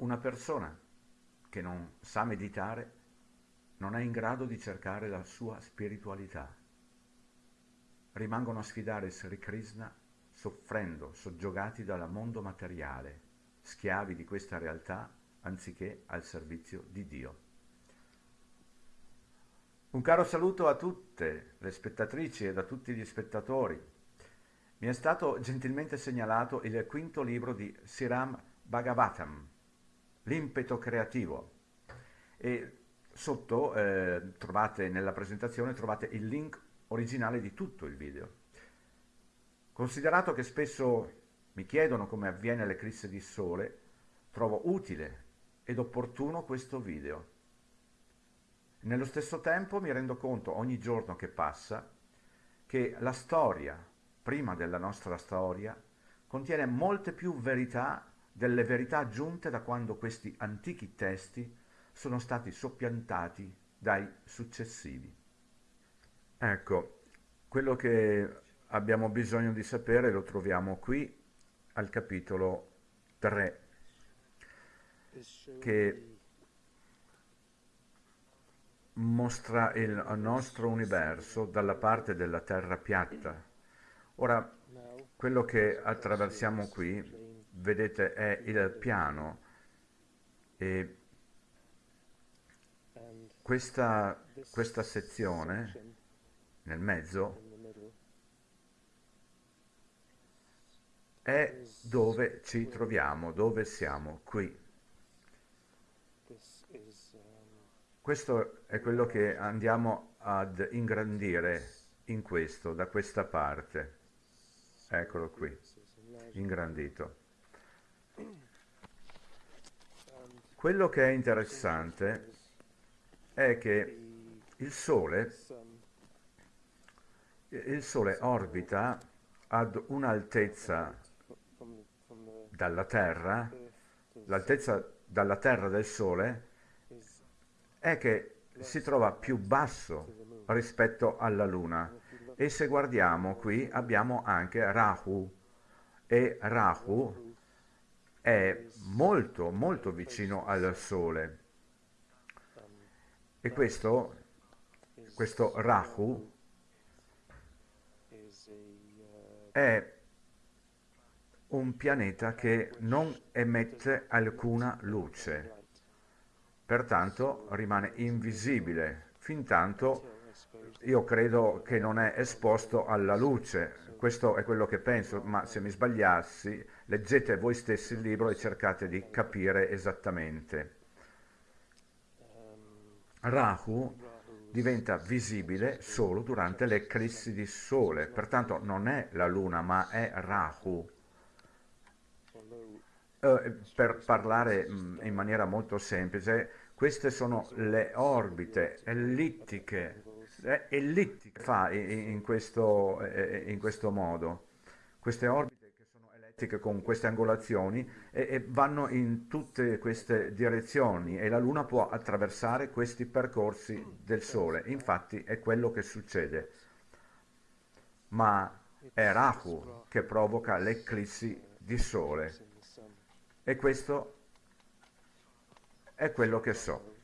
Una persona che non sa meditare non è in grado di cercare la sua spiritualità. Rimangono a sfidare Sri Krishna soffrendo, soggiogati dal mondo materiale, schiavi di questa realtà anziché al servizio di Dio. Un caro saluto a tutte le spettatrici e a tutti gli spettatori. Mi è stato gentilmente segnalato il quinto libro di Siram Bhagavatam, L'impeto creativo. E sotto eh, trovate nella presentazione trovate il link originale di tutto il video. Considerato che spesso mi chiedono come avviene l'eclisse di sole, trovo utile ed opportuno questo video. Nello stesso tempo mi rendo conto ogni giorno che passa che la storia, prima della nostra storia, contiene molte più verità delle verità aggiunte da quando questi antichi testi sono stati soppiantati dai successivi. Ecco, quello che abbiamo bisogno di sapere lo troviamo qui al capitolo 3 che mostra il nostro universo dalla parte della terra piatta. Ora, quello che attraversiamo qui, vedete, è il piano e questa, questa sezione nel mezzo è dove ci troviamo, dove siamo, qui. Questo è quello che andiamo ad ingrandire in questo, da questa parte. Eccolo qui, ingrandito. Quello che è interessante è che il Sole, il Sole orbita ad un'altezza dalla Terra, l'altezza dalla Terra del Sole è che si trova più basso rispetto alla Luna. E se guardiamo qui abbiamo anche Rahu. E Rahu è molto molto vicino al Sole. E questo, questo Rahu è un pianeta che non emette alcuna luce. Pertanto rimane invisibile fin tanto io credo che non è esposto alla luce, questo è quello che penso, ma se mi sbagliassi leggete voi stessi il libro e cercate di capire esattamente. Rahu diventa visibile solo durante le eclissi di sole, pertanto non è la luna ma è Rahu. Eh, per parlare mm, in maniera molto semplice, queste sono le orbite ellittiche, eh, ellittiche fa in questo, eh, in questo modo. Queste orbite che sono ellittiche con queste angolazioni e, e vanno in tutte queste direzioni e la Luna può attraversare questi percorsi del Sole. Infatti è quello che succede. Ma è Rahu che provoca l'eclissi di Sole. E questo è quello che so.